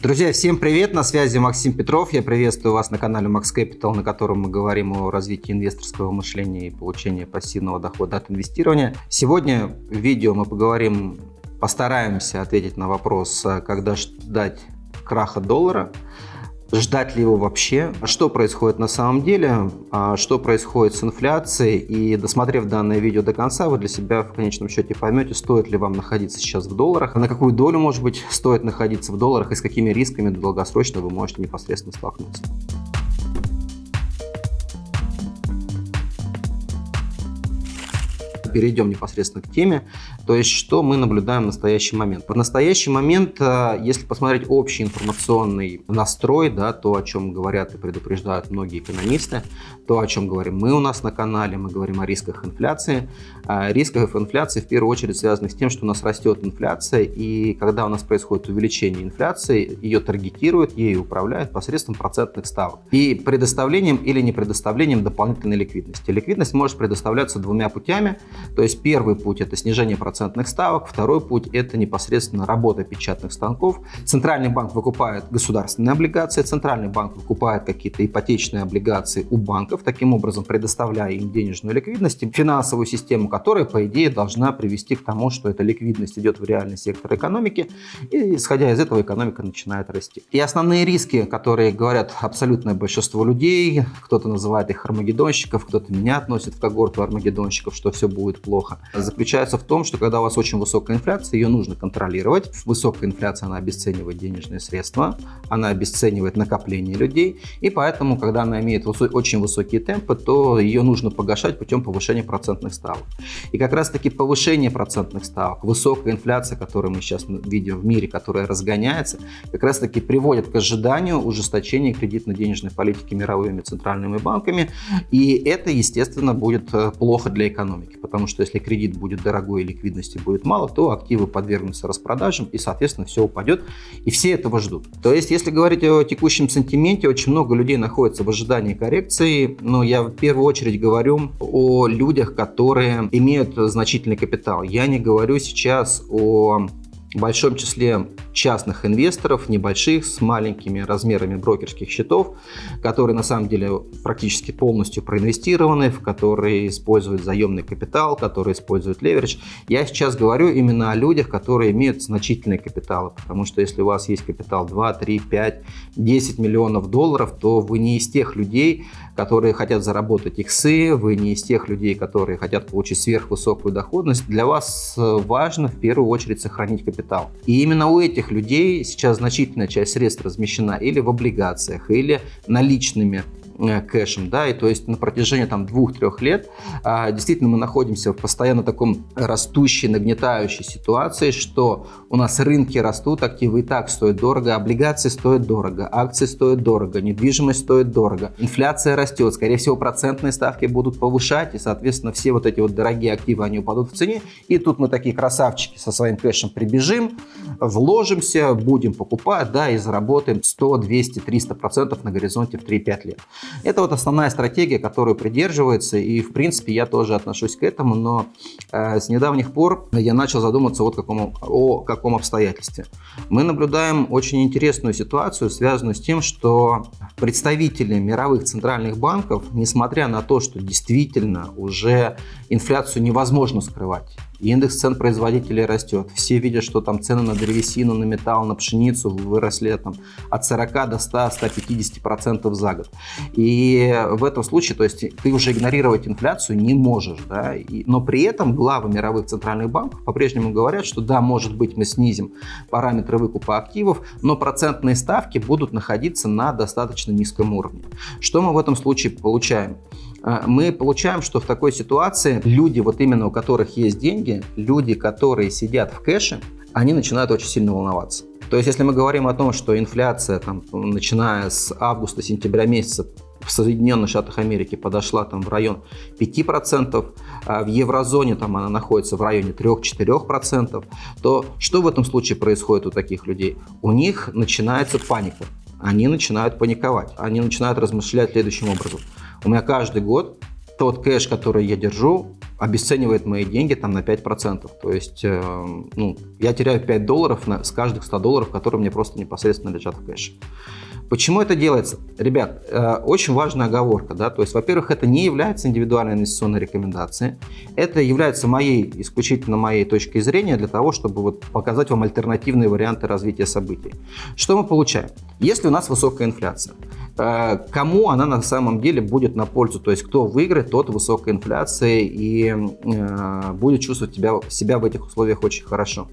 Друзья, всем привет! На связи Максим Петров. Я приветствую вас на канале Max Capital, на котором мы говорим о развитии инвесторского мышления и получении пассивного дохода от инвестирования. Сегодня в видео мы поговорим, постараемся ответить на вопрос, когда ждать краха доллара – ждать ли его вообще, что происходит на самом деле, а что происходит с инфляцией. И досмотрев данное видео до конца, вы для себя в конечном счете поймете, стоит ли вам находиться сейчас в долларах, на какую долю, может быть, стоит находиться в долларах и с какими рисками долгосрочно вы можете непосредственно столкнуться. перейдем непосредственно к теме, то есть что мы наблюдаем в настоящий момент. В настоящий момент, э, если посмотреть общий информационный настрой, да, то, о чем говорят и предупреждают многие экономисты, то, о чем говорим мы у нас на канале, мы говорим о рисках инфляции. О рисках инфляции в первую очередь связаны с тем, что у нас растет инфляция, и когда у нас происходит увеличение инфляции, ее таргетируют, ею управляют посредством процентных ставок и предоставлением или не предоставлением дополнительной ликвидности. Ликвидность может предоставляться двумя путями. То есть первый путь – это снижение процентных ставок, второй путь – это непосредственно работа печатных станков. Центральный банк выкупает государственные облигации, Центральный банк выкупает какие-то ипотечные облигации у банков, таким образом предоставляя им денежную ликвидность, финансовую систему, которая, по идее, должна привести к тому, что эта ликвидность идет в реальный сектор экономики, и исходя из этого экономика начинает расти. И основные риски, которые говорят абсолютное большинство людей, кто-то называет их армагеддонщиков, кто-то меня относит в когорту армагеддонщиков, что все будет плохо, заключается в том, что когда у вас очень высокая инфляция, ее нужно контролировать. Высокая инфляция, она обесценивает денежные средства, она обесценивает накопление людей, и поэтому, когда она имеет очень высокие темпы, то ее нужно погашать путем повышения процентных ставок. И как раз-таки повышение процентных ставок, высокая инфляция, которую мы сейчас видим в мире, которая разгоняется, как раз-таки приводит к ожиданию ужесточения кредитно-денежной политики мировыми центральными банками, и это, естественно, будет э, плохо для экономики, потому что если кредит будет дорогой и ликвидности будет мало, то активы подвергнутся распродажам и, соответственно, все упадет. И все этого ждут. То есть, если говорить о текущем сантименте, очень много людей находится в ожидании коррекции, но я в первую очередь говорю о людях, которые имеют значительный капитал. Я не говорю сейчас о большом числе частных инвесторов, небольших, с маленькими размерами брокерских счетов, которые на самом деле практически полностью проинвестированы, в которые используют заемный капитал, которые используют леверидж. Я сейчас говорю именно о людях, которые имеют значительные капиталы, потому что если у вас есть капитал 2, 3, 5, 10 миллионов долларов, то вы не из тех людей, которые хотят заработать иксы, вы не из тех людей, которые хотят получить сверхвысокую доходность. Для вас важно в первую очередь сохранить капитал. И именно у этих людей сейчас значительная часть средств размещена или в облигациях, или наличными кэшем, да, и то есть на протяжении там двух-трех лет а, действительно мы находимся в постоянно таком растущей, нагнетающей ситуации, что у нас рынки растут, активы и так стоят дорого, облигации стоят дорого, акции стоят дорого, недвижимость стоит дорого, инфляция растет, скорее всего процентные ставки будут повышать, и соответственно все вот эти вот дорогие активы, они упадут в цене, и тут мы такие красавчики со своим кэшем прибежим, вложимся, будем покупать, да, и заработаем 100, 200, 300 процентов на горизонте в 3-5 лет. Это вот основная стратегия, которую придерживается, и в принципе я тоже отношусь к этому, но э, с недавних пор я начал задуматься вот какому, о каком обстоятельстве. Мы наблюдаем очень интересную ситуацию, связанную с тем, что представители мировых центральных банков, несмотря на то, что действительно уже инфляцию невозможно скрывать, Индекс цен производителей растет. Все видят, что там цены на древесину, на металл, на пшеницу выросли там, от 40 до 100-150% за год. И в этом случае, то есть ты уже игнорировать инфляцию не можешь. Да? И, но при этом главы мировых центральных банков по-прежнему говорят, что да, может быть мы снизим параметры выкупа активов, но процентные ставки будут находиться на достаточно низком уровне. Что мы в этом случае получаем? А, мы получаем, что в такой ситуации люди, вот именно у которых есть деньги, люди, которые сидят в кэше, они начинают очень сильно волноваться. То есть, если мы говорим о том, что инфляция, там, начиная с августа-сентября месяца, в Соединенных Штатах Америки подошла там в район 5%, а в еврозоне там она находится в районе 3-4%, то что в этом случае происходит у таких людей? У них начинается паника. Они начинают паниковать, они начинают размышлять следующим образом. У меня каждый год тот кэш, который я держу, обесценивает мои деньги там на 5%. То есть э, ну, я теряю 5 долларов на, с каждых 100 долларов, которые мне просто непосредственно лежат в кэше. Почему это делается? Ребят, э, очень важная оговорка. Да? То есть, во-первых, это не является индивидуальной инвестиционной рекомендацией. Это является моей, исключительно моей точкой зрения для того, чтобы вот показать вам альтернативные варианты развития событий. Что мы получаем? Если у нас высокая инфляция, э, кому она на самом деле будет на пользу? То есть, кто выиграет, тот высокая инфляция и э, будет чувствовать себя, себя в этих условиях очень хорошо.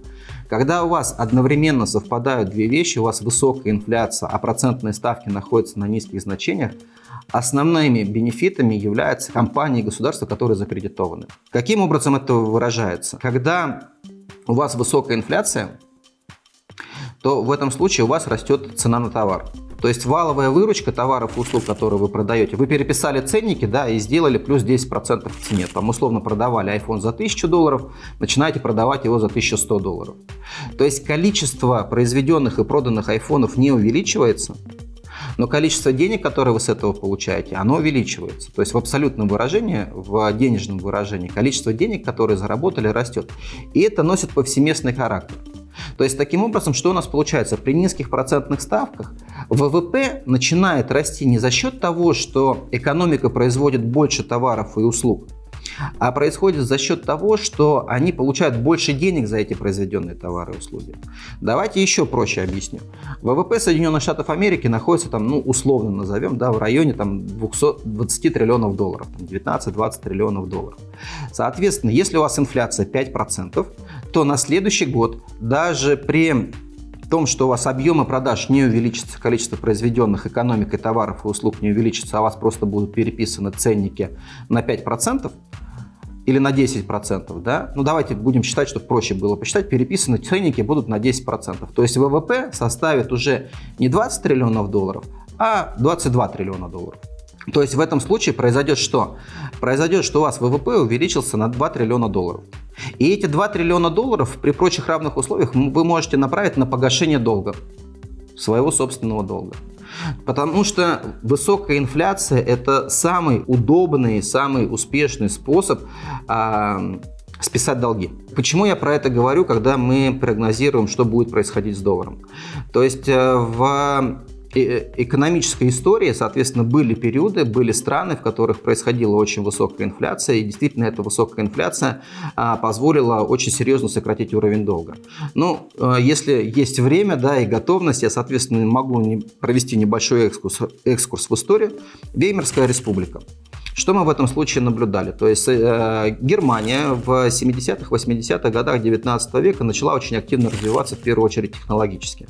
Когда у вас одновременно совпадают две вещи, у вас высокая инфляция, а процентные ставки находятся на низких значениях, основными бенефитами являются компании и государства, которые закредитованы. Каким образом это выражается? Когда у вас высокая инфляция, то в этом случае у вас растет цена на товар. То есть валовая выручка товаров и услуг, которые вы продаете, вы переписали ценники, да, и сделали плюс 10% в цене. Там условно продавали iPhone за 1000 долларов, начинаете продавать его за 1100 долларов. То есть количество произведенных и проданных айфонов не увеличивается, но количество денег, которые вы с этого получаете, оно увеличивается. То есть в абсолютном выражении, в денежном выражении, количество денег, которые заработали, растет. И это носит повсеместный характер. То есть таким образом, что у нас получается? При низких процентных ставках ВВП начинает расти не за счет того, что экономика производит больше товаров и услуг, а происходит за счет того, что они получают больше денег за эти произведенные товары и услуги. Давайте еще проще объясню. ВВП Соединенных Штатов Америки находится там, ну, условно назовем, да, в районе там 220 триллионов долларов, 19-20 триллионов долларов. Соответственно, если у вас инфляция 5%, то на следующий год даже при том, что у вас объемы продаж не увеличатся, количество произведенных экономикой товаров и услуг не увеличится, а у вас просто будут переписаны ценники на 5%, или на 10%, да? Ну, давайте будем считать, чтобы проще было посчитать, переписаны ценники будут на 10%. То есть ВВП составит уже не 20 триллионов долларов, а 22 триллиона долларов. То есть в этом случае произойдет что? Произойдет, что у вас ВВП увеличился на 2 триллиона долларов. И эти 2 триллиона долларов при прочих равных условиях вы можете направить на погашение долга, своего собственного долга. Потому что высокая инфляция – это самый удобный, самый успешный способ а, списать долги. Почему я про это говорю, когда мы прогнозируем, что будет происходить с долларом? То есть э, в экономической истории, соответственно, были периоды, были страны, в которых происходила очень высокая инфляция, и действительно эта высокая инфляция а, позволила очень серьезно сократить уровень долга. Ну, а, если есть время да, и готовность, я, соответственно, могу провести небольшой экскурс, экскурс в историю. Веймарская республика. Что мы в этом случае наблюдали? То есть э, Германия в 70-х, 80-х годах 19 века начала очень активно развиваться, в первую очередь технологически.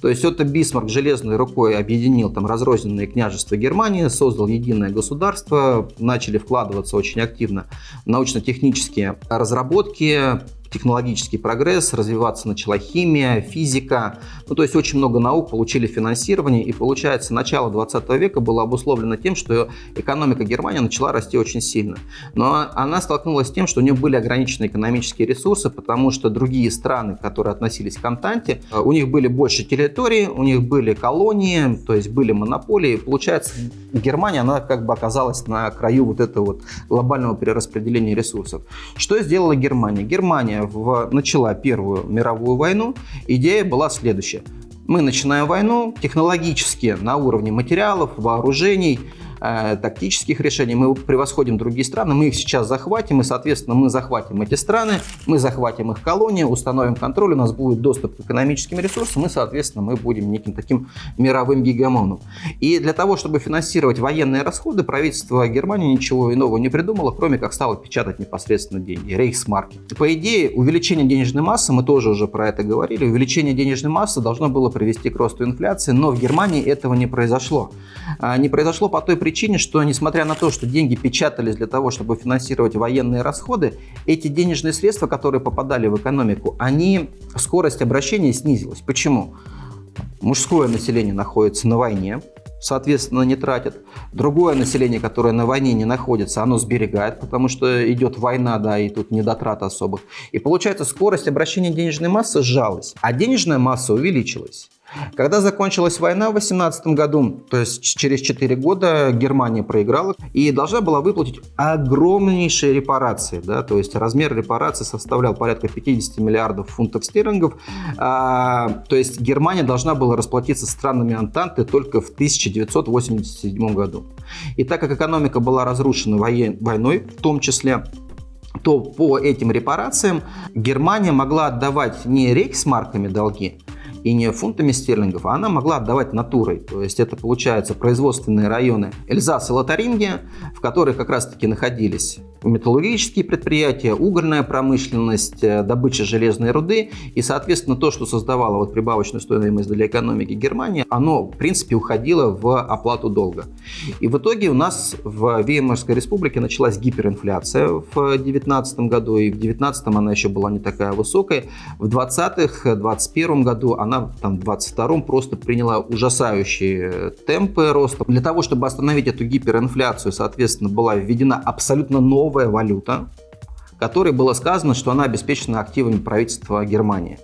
То есть это Бисмарк железной рукой объединил там разрозненные княжества Германии, создал единое государство, начали вкладываться очень активно научно-технические разработки, технологический прогресс, развиваться начала химия, физика. Ну, то есть очень много наук получили финансирование. И получается, начало 20 века было обусловлено тем, что экономика Германии начала расти очень сильно. Но она столкнулась с тем, что у нее были ограничены экономические ресурсы, потому что другие страны, которые относились к Антанте, у них были больше территории, у них были колонии, то есть были монополии. Получается, Германия, она как бы оказалась на краю вот этого вот глобального перераспределения ресурсов. Что сделала Германия? Германия в, начала Первую мировую войну, идея была следующая. Мы начинаем войну технологически на уровне материалов, вооружений, Э, тактических решений, мы превосходим другие страны, мы их сейчас захватим, и, соответственно, мы захватим эти страны, мы захватим их колонии, установим контроль, у нас будет доступ к экономическим ресурсам, и, соответственно, мы будем неким таким мировым гигамоном. И для того, чтобы финансировать военные расходы, правительство Германии ничего иного не придумало, кроме как стало печатать непосредственно деньги, рейхсмарки. По идее, увеличение денежной массы, мы тоже уже про это говорили, увеличение денежной массы должно было привести к росту инфляции, но в Германии этого не произошло. А, не произошло по той причине, причине, что несмотря на то, что деньги печатались для того, чтобы финансировать военные расходы, эти денежные средства, которые попадали в экономику, они, скорость обращения снизилась. Почему? Мужское население находится на войне, соответственно, не тратят. Другое население, которое на войне не находится, оно сберегает, потому что идет война, да, и тут недотрат особых. И получается, скорость обращения денежной массы сжалась, а денежная масса увеличилась. Когда закончилась война в 18 году, то есть через 4 года Германия проиграла и должна была выплатить огромнейшие репарации. Да, то есть размер репараций составлял порядка 50 миллиардов фунтов стерлингов. А, то есть Германия должна была расплатиться странами Антанты только в 1987 году. И так как экономика была разрушена войной в том числе, то по этим репарациям Германия могла отдавать не рейхсмарками долги, и не фунтами стерлингов, а она могла отдавать натурой. То есть это, получается, производственные районы Эльзас и Лотарингия, в которых как раз-таки находились металлургические предприятия, угольная промышленность, э, добыча железной руды. И, соответственно, то, что создавало вот прибавочную стоимость для экономики Германии, оно, в принципе, уходило в оплату долга. И в итоге у нас в Веймарской республике началась гиперинфляция в 2019 году, и в 2019 она еще была не такая высокая. В 2020 2021 году она она там, в 22 просто приняла ужасающие темпы роста. Для того, чтобы остановить эту гиперинфляцию, соответственно, была введена абсолютно новая валюта, которой было сказано, что она обеспечена активами правительства Германии.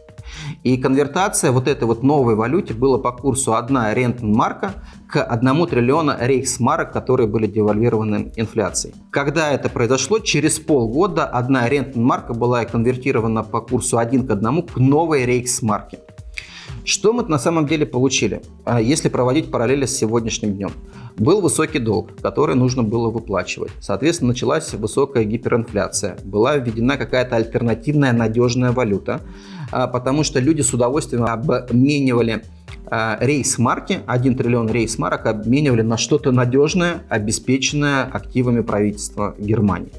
И конвертация вот этой вот новой валюте была по курсу 1 рентенмарка к 1 триллиона рейхсмарок, которые были девальвированы инфляцией. Когда это произошло, через полгода одна рентенмарка была конвертирована по курсу 1 к 1 к новой рейхсмарке. Что мы на самом деле получили, а, если проводить параллели с сегодняшним днем? Был высокий долг, который нужно было выплачивать. Соответственно, началась высокая гиперинфляция. Была введена какая-то альтернативная надежная валюта, потому что люди с удовольствием обменивали а, рейс-марки, 1 триллион рейс-марок обменивали на что-то надежное, обеспеченное активами правительства Германии.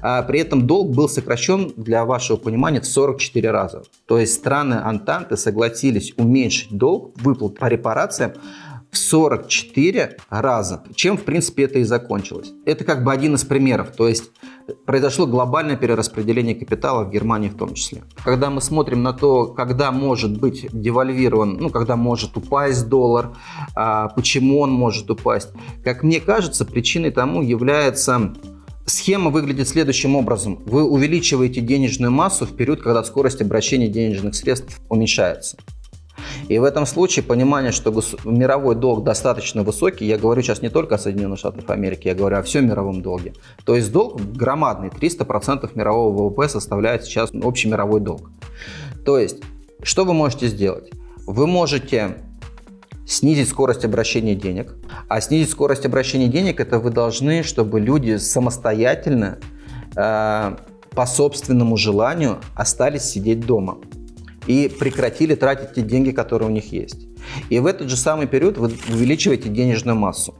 А, при этом долг был сокращен, для вашего понимания, в 44 раза. То есть страны Антанты согласились уменьшить долг, выплат по репарациям в 44 раза, чем, в принципе, это и закончилось. Это как бы один из примеров. То есть произошло глобальное перераспределение капитала в Германии в том числе. Когда мы смотрим на то, когда может быть девальвирован, ну, когда может упасть доллар, а, почему он может упасть, как мне кажется, причиной тому является Схема выглядит следующим образом. Вы увеличиваете денежную массу в период, когда скорость обращения денежных средств уменьшается. И в этом случае понимание, что мировой долг достаточно высокий, я говорю сейчас не только о Соединенных Штатах Америки, я говорю о всем мировом долге. То есть долг громадный, 300% мирового ВВП составляет сейчас общий мировой долг. То есть, что вы можете сделать? Вы можете снизить скорость обращения денег. А снизить скорость обращения денег, это вы должны, чтобы люди самостоятельно, э, по собственному желанию, остались сидеть дома и прекратили тратить те деньги, которые у них есть. И в этот же самый период вы увеличиваете денежную массу.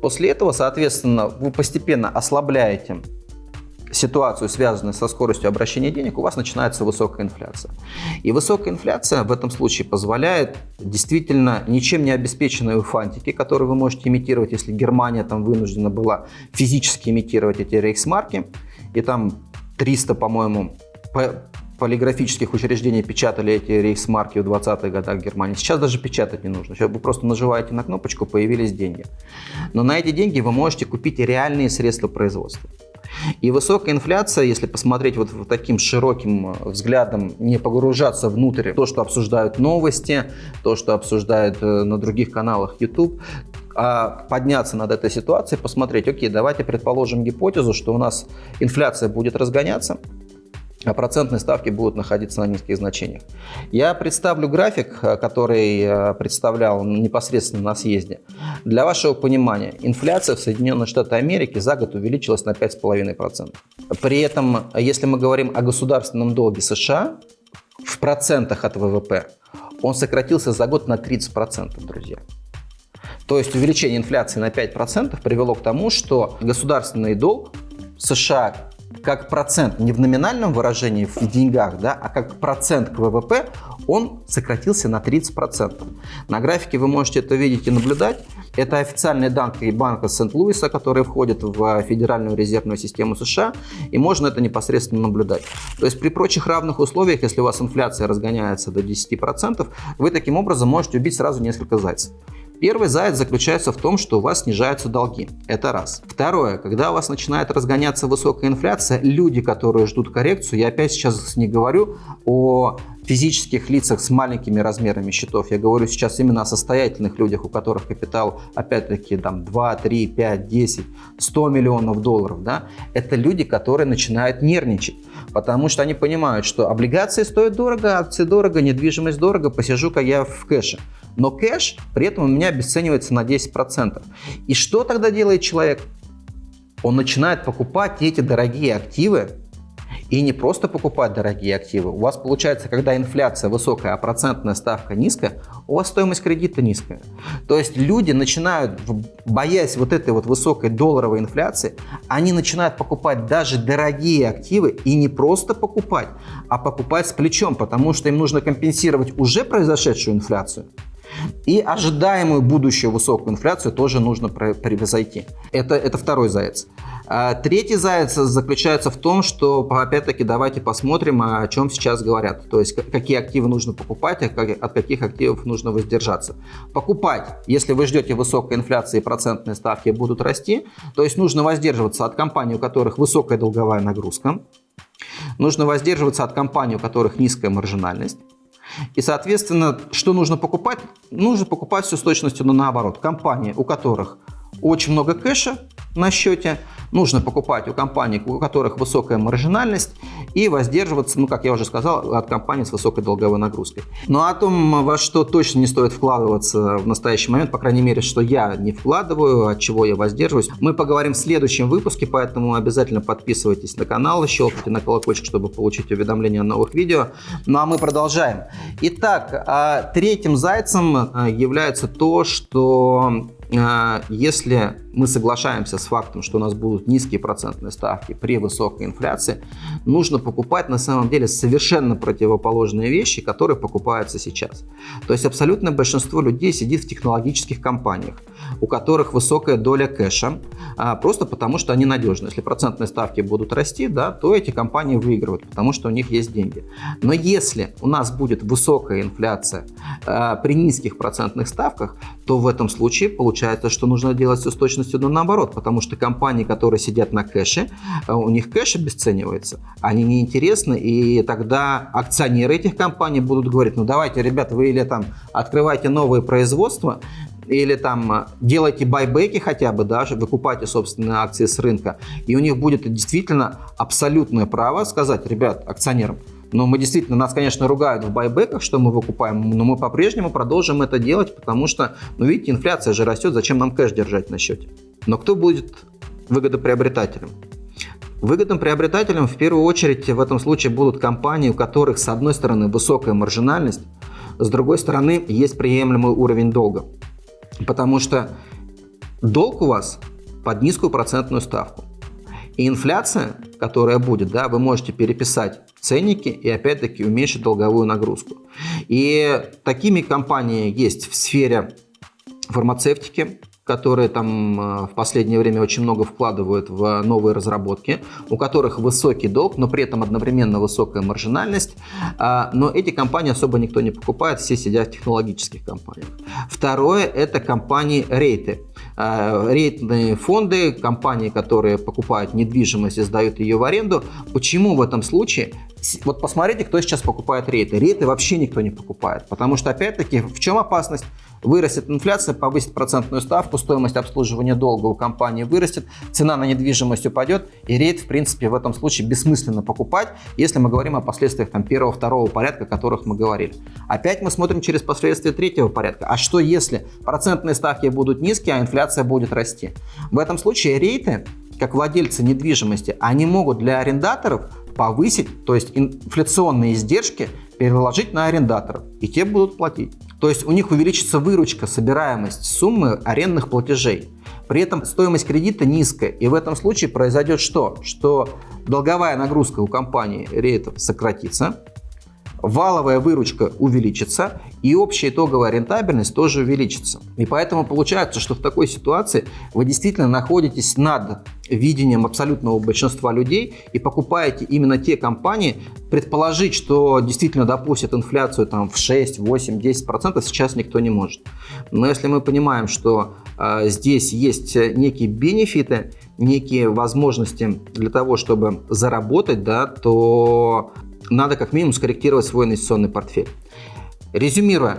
После этого, соответственно, вы постепенно ослабляете ситуацию, связанную со скоростью обращения денег, у вас начинается высокая инфляция. И высокая инфляция в этом случае позволяет действительно ничем не обеспеченные фантики, которые вы можете имитировать, если Германия там вынуждена была физически имитировать эти рейхсмарки, и там 300, по-моему, полиграфических учреждений печатали эти рейхсмарки в 20-х годах в Германии. Сейчас даже печатать не нужно. Сейчас вы просто нажимаете на кнопочку, появились деньги. Но на эти деньги вы можете купить реальные средства производства. И высокая инфляция, если посмотреть вот таким широким э, взглядом, не погружаться внутрь то, что обсуждают новости, то, что обсуждают э, на других каналах YouTube, а подняться над этой ситуацией, посмотреть, окей, давайте предположим гипотезу, что у нас инфляция будет разгоняться, а процентные ставки будут находиться на низких значениях. Я представлю график, э, который э, представлял непосредственно на съезде. Для вашего понимания, инфляция в Соединенных Штатах Америки за год увеличилась на 5,5%. При этом, если мы говорим о государственном долге США, в процентах от ВВП, он сократился за год на 30%, друзья. То есть увеличение инфляции на 5% привело к тому, что государственный долг США как процент не в номинальном выражении в деньгах, да, а как процент к ВВП, он сократился на 30%. На графике вы можете это видеть и наблюдать. Это официальные данные банка Сент-Луиса, которые входят в Федеральную резервную систему США, и можно это непосредственно наблюдать. То есть при прочих равных условиях, если у вас инфляция разгоняется до 10%, вы таким образом можете убить сразу несколько зайцев. Первый заяц заключается в том, что у вас снижаются долги. Это раз. Второе. Когда у вас начинает разгоняться высокая инфляция, люди, которые ждут коррекцию, я опять сейчас не говорю о физических лицах с маленькими размерами счетов. Я говорю сейчас именно о состоятельных людях, у которых капитал, опять-таки, там 2, 3, 5, 10, 100 миллионов долларов. Да? Это люди, которые начинают нервничать, потому что они понимают, что облигации стоят дорого, акции дорого, недвижимость дорого, посижу-ка я в кэше. Но кэш при этом у меня обесценивается на 10%. И что тогда делает человек? Он начинает покупать эти дорогие активы, и не просто покупать дорогие активы. У вас получается, когда инфляция высокая, а процентная ставка низкая, у вас стоимость кредита низкая. То есть люди начинают, боясь вот этой вот высокой долларовой инфляции, они начинают покупать даже дорогие активы и не просто покупать, а покупать с плечом, потому что им нужно компенсировать уже произошедшую инфляцию. И ожидаемую будущую высокую инфляцию тоже нужно превзойти. Это, это второй заяц. А третий заяц заключается в том, что, опять-таки, давайте посмотрим, о чем сейчас говорят. То есть, какие активы нужно покупать, а от каких активов нужно воздержаться. Покупать, если вы ждете высокой инфляции и процентные ставки будут расти, то есть нужно воздерживаться от компаний, у которых высокая долговая нагрузка, нужно воздерживаться от компаний, у которых низкая маржинальность, и, соответственно, что нужно покупать? Нужно покупать все с точностью наоборот. Компании, у которых очень много кэша на счете, нужно покупать у компаний, у которых высокая маржинальность, и воздерживаться, ну, как я уже сказал, от компаний с высокой долговой нагрузкой. Но о том, во что точно не стоит вкладываться в настоящий момент, по крайней мере, что я не вкладываю, от чего я воздерживаюсь, мы поговорим в следующем выпуске, поэтому обязательно подписывайтесь на канал, щелкайте на колокольчик, чтобы получить уведомления о новых видео. Ну, а мы продолжаем. Итак, а третьим зайцем а, является то, что а, если мы соглашаемся с фактом, что у нас будут низкие процентные ставки при высокой инфляции, нужно покупать на самом деле совершенно противоположные вещи, которые покупаются сейчас. То есть абсолютное большинство людей сидит в технологических компаниях, у которых высокая доля кэша, а, просто потому что они надежны. Если процентные ставки будут расти, да, то эти компании выигрывают, потому что у них есть деньги. Но если у нас будет высокая инфляция а, при низких процентных ставках, то в этом случае получается, что нужно делать все с точностью до наоборот, потому что компании, которые сидят на кэше, а, у них кэш обесценивается, они неинтересны, и тогда акционеры этих компаний будут говорить, ну давайте, ребята, вы или там открывайте новые производства, или там делайте байбеки хотя бы, даже выкупайте собственные акции с рынка, и у них будет действительно абсолютное право сказать, ребят, акционерам, но мы действительно, нас, конечно, ругают в байбеках, что мы выкупаем, но мы по-прежнему продолжим это делать, потому что, ну, видите, инфляция же растет, зачем нам кэш держать на счете? Но кто будет выгодоприобретателем? Выгодным приобретателем в первую очередь в этом случае будут компании, у которых с одной стороны высокая маржинальность, с другой стороны есть приемлемый уровень долга. Потому что долг у вас под низкую процентную ставку. И инфляция, которая будет, да, вы можете переписать ценники и опять-таки уменьшить долговую нагрузку. И такими компаниями есть в сфере фармацевтики, которые там э, в последнее время очень много вкладывают в новые разработки, у которых высокий долг, но при этом одновременно высокая маржинальность. А, но эти компании особо никто не покупает, все сидят в технологических компаниях. Второе – это компании рейты. А, рейтные фонды, компании, которые покупают недвижимость и сдают ее в аренду. Почему в этом случае? Вот посмотрите, кто сейчас покупает рейты. Рейты вообще никто не покупает, потому что, опять-таки, в чем опасность? Вырастет инфляция, повысит процентную ставку, стоимость обслуживания долга у компании вырастет, цена на недвижимость упадет, и рейд, в принципе, в этом случае бессмысленно покупать, если мы говорим о последствиях там, первого, второго порядка, о которых мы говорили. Опять мы смотрим через последствия третьего порядка. А что если процентные ставки будут низкие, а инфляция будет расти? В этом случае рейты, как владельцы недвижимости, они могут для арендаторов повысить, то есть инфляционные издержки переложить на арендаторов, и те будут платить. То есть у них увеличится выручка, собираемость суммы арендных платежей. При этом стоимость кредита низкая. И в этом случае произойдет что? Что долговая нагрузка у компании рейтов сократится, валовая выручка увеличится, и общая итоговая рентабельность тоже увеличится. И поэтому получается, что в такой ситуации вы действительно находитесь над видением абсолютного большинства людей и покупаете именно те компании, предположить, что действительно допустят инфляцию там, в 6, 8, 10 процентов сейчас никто не может. Но если мы понимаем, что э, здесь есть некие бенефиты, некие возможности для того, чтобы заработать, да, то надо как минимум скорректировать свой инвестиционный портфель. Резюмируя,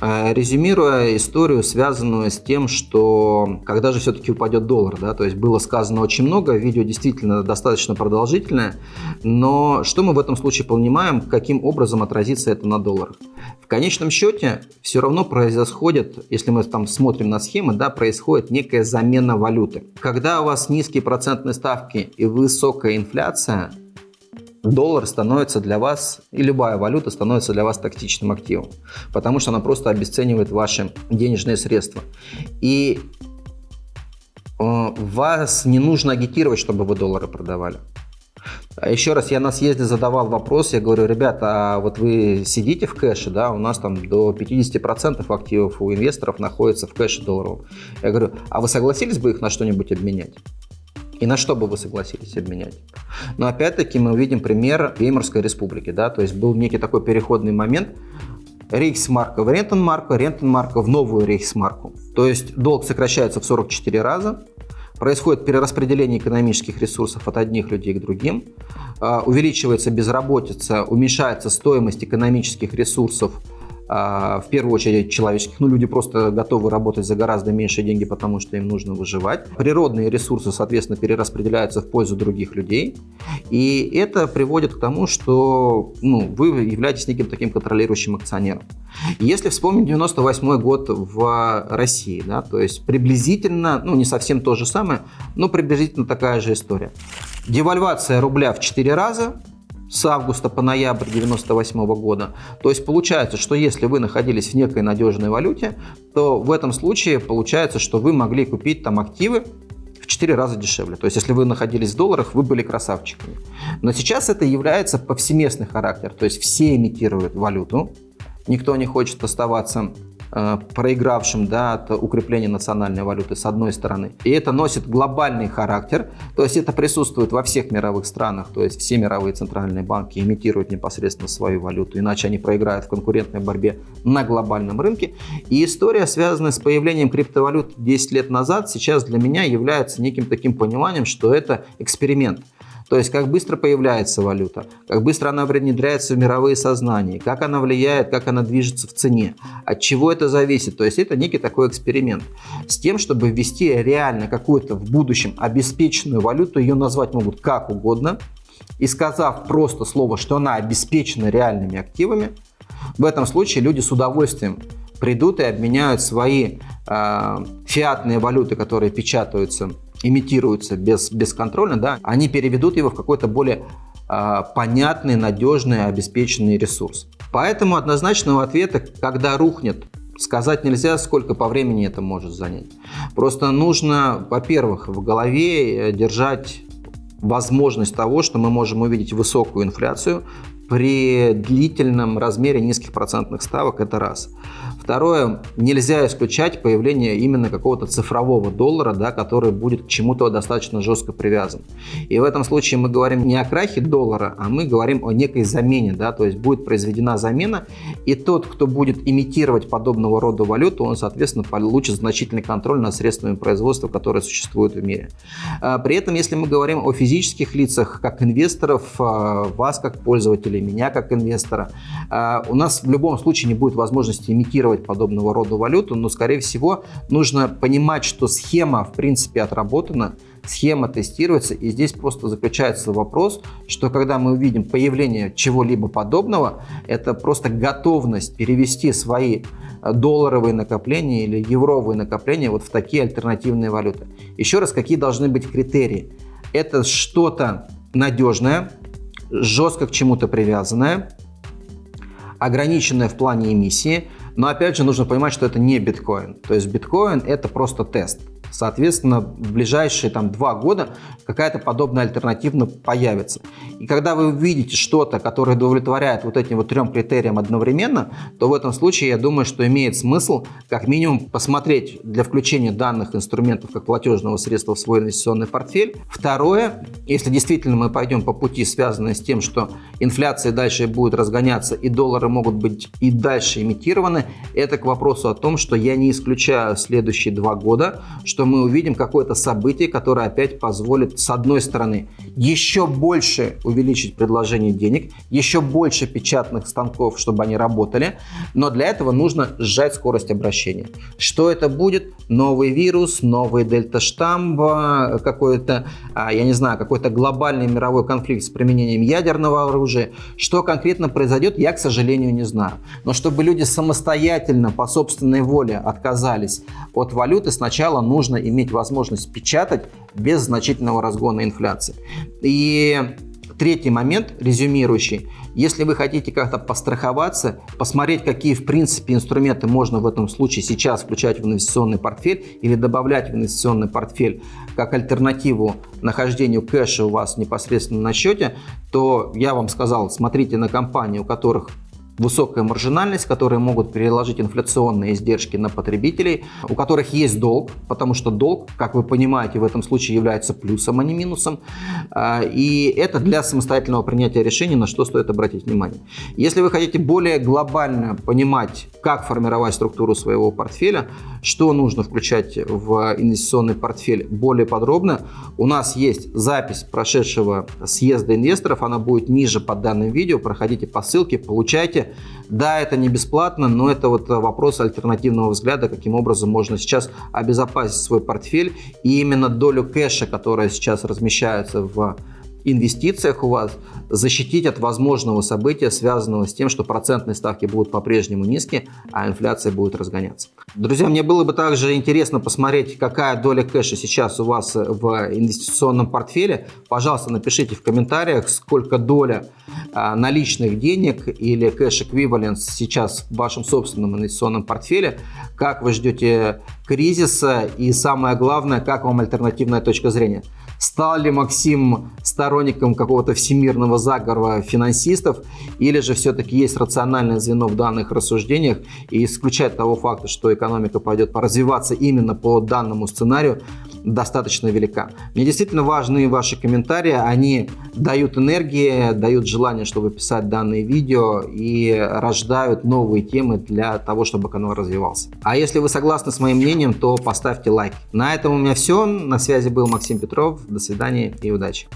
э, Резюмируя историю, связанную с тем, что когда же все-таки упадет доллар, да, то есть было сказано очень много, видео действительно достаточно продолжительное, но что мы в этом случае понимаем, каким образом отразится это на долларах? В конечном счете все равно происходит, если мы там смотрим на схемы, да, происходит некая замена валюты. Когда у вас низкие процентные ставки и высокая инфляция, доллар становится для вас, и любая валюта становится для вас тактичным активом, потому что она просто обесценивает ваши денежные средства. И э, вас не нужно агитировать, чтобы вы доллары продавали. А еще раз, я на съезде задавал вопрос, я говорю, ребята, а вот вы сидите в кэше, да, у нас там до 50% активов у инвесторов находится в кэше долларовом. Я говорю, а вы согласились бы их на что-нибудь обменять? И на что бы вы согласились обменять? Но опять-таки мы увидим пример Веймарской республики. Да? То есть был некий такой переходный момент, Рейхсмарка в Рентенмарку, Рентенмарка в новую Рейхсмарку. То есть долг сокращается в 44 раза, происходит перераспределение экономических ресурсов от одних людей к другим, а, увеличивается безработица, уменьшается стоимость экономических ресурсов в первую очередь человеческих, ну люди просто готовы работать за гораздо меньшие деньги, потому что им нужно выживать. Природные ресурсы, соответственно, перераспределяются в пользу других людей. И это приводит к тому, что ну, вы являетесь неким таким контролирующим акционером. Если вспомнить 98 год в России, да, то есть приблизительно, ну не совсем то же самое, но приблизительно такая же история. Девальвация рубля в 4 раза, с августа по ноябрь 1998 года. То есть получается, что если вы находились в некой надежной валюте, то в этом случае получается, что вы могли купить там активы в 4 раза дешевле. То есть, если вы находились в долларах, вы были красавчиками. Но сейчас это является повсеместный характер. То есть, все имитируют валюту. Никто не хочет оставаться проигравшим да, от укрепления национальной валюты с одной стороны. И это носит глобальный характер, то есть это присутствует во всех мировых странах, то есть все мировые центральные банки имитируют непосредственно свою валюту, иначе они проиграют в конкурентной борьбе на глобальном рынке. И история, связанная с появлением криптовалют 10 лет назад, сейчас для меня является неким таким пониманием, что это эксперимент. То есть, как быстро появляется валюта, как быстро она внедряется в мировые сознания, как она влияет, как она движется в цене, от чего это зависит. То есть, это некий такой эксперимент. С тем, чтобы ввести реально какую-то в будущем обеспеченную валюту, ее назвать могут как угодно, и сказав просто слово, что она обеспечена реальными активами, в этом случае люди с удовольствием придут и обменяют свои э, фиатные валюты, которые печатаются имитируются без, бесконтрольно, да, они переведут его в какой-то более э, понятный, надежный, обеспеченный ресурс. Поэтому однозначного ответа, когда рухнет сказать нельзя, сколько по времени это может занять. Просто нужно, во-первых, в голове э, держать возможность того, что мы можем увидеть высокую инфляцию при длительном размере низких процентных ставок, это раз. Второе, нельзя исключать появление именно какого-то цифрового доллара, да, который будет к чему-то достаточно жестко привязан. И в этом случае мы говорим не о крахе доллара, а мы говорим о некой замене, да, то есть будет произведена замена, и тот, кто будет имитировать подобного рода валюту, он, соответственно, получит значительный контроль над средствами производства, которые существуют в мире. А, при этом, если мы говорим о физических лицах, как инвесторов, а, вас как пользователей, меня как инвестора, а, у нас в любом случае не будет возможности имитировать инвестировать подобного рода валюту, но, скорее всего, нужно понимать, что схема, в принципе, отработана, схема тестируется, и здесь просто заключается вопрос, что когда мы увидим появление чего-либо подобного, это просто готовность перевести свои э, долларовые накопления или евровые накопления вот в такие альтернативные валюты. Еще раз, какие должны быть критерии? Это что-то надежное, жестко к чему-то привязанное, ограниченное в плане эмиссии, но опять же нужно понимать, что это не биткоин. То есть биткоин это просто тест. Соответственно, в ближайшие там, два года какая-то подобная альтернатива появится. И когда вы увидите что-то, которое удовлетворяет вот этим вот трем критериям одновременно, то в этом случае я думаю, что имеет смысл как минимум посмотреть для включения данных инструментов как платежного средства в свой инвестиционный портфель. Второе, если действительно мы пойдем по пути, связанной с тем, что инфляция дальше будет разгоняться и доллары могут быть и дальше имитированы, это к вопросу о том, что я не исключаю следующие два года, что мы увидим какое-то событие, которое опять позволит, с одной стороны, еще больше увеличить предложение денег, еще больше печатных станков, чтобы они работали, но для этого нужно сжать скорость обращения. Что это будет? Новый вирус, новый дельта-штамм, какой-то, а, я не знаю, какой-то глобальный мировой конфликт с применением ядерного оружия. Что конкретно произойдет, я, к сожалению, не знаю. Но чтобы люди самостоятельно, по собственной воле отказались от валюты, сначала нужно иметь возможность печатать без значительного разгона инфляции. И Третий момент, резюмирующий. Если вы хотите как-то постраховаться, посмотреть, какие в принципе инструменты можно в этом случае сейчас включать в инвестиционный портфель или добавлять в инвестиционный портфель как альтернативу нахождению кэша у вас непосредственно на счете, то я вам сказал, смотрите на компании, у которых высокая маржинальность, которые могут переложить инфляционные издержки на потребителей, у которых есть долг, потому что долг, как вы понимаете, в этом случае является плюсом, а не минусом. А, и это для самостоятельного принятия решения, на что стоит обратить внимание. Если вы хотите более глобально понимать, как формировать структуру своего портфеля, что нужно включать в инвестиционный портфель более подробно, у нас есть запись прошедшего съезда инвесторов, она будет ниже под данным видео, проходите по ссылке, получайте да, это не бесплатно, но это вот вопрос альтернативного взгляда, каким образом можно сейчас обезопасить свой портфель. И именно долю кэша, которая сейчас размещается в инвестициях у вас, защитить от возможного события, связанного с тем, что процентные ставки будут по-прежнему низкие, а инфляция будет разгоняться. Друзья, мне было бы также интересно посмотреть, какая доля кэша сейчас у вас в инвестиционном портфеле. Пожалуйста, напишите в комментариях, сколько доля а, наличных денег или кэш-эквивалент сейчас в вашем собственном инвестиционном портфеле, как вы ждете кризиса и самое главное, как вам альтернативная точка зрения. Стал ли Максим сторонником какого-то всемирного заговора финансистов, или же все-таки есть рациональное звено в данных рассуждениях и исключать того факта, что экономика пойдет развиваться именно по данному сценарию, достаточно велика. Мне действительно важны ваши комментарии, они дают энергии, дают желание, чтобы писать данные видео и рождают новые темы для того, чтобы канал развивался. А если вы согласны с моим мнением, то поставьте лайк. На этом у меня все. На связи был Максим Петров. До свидания и удачи.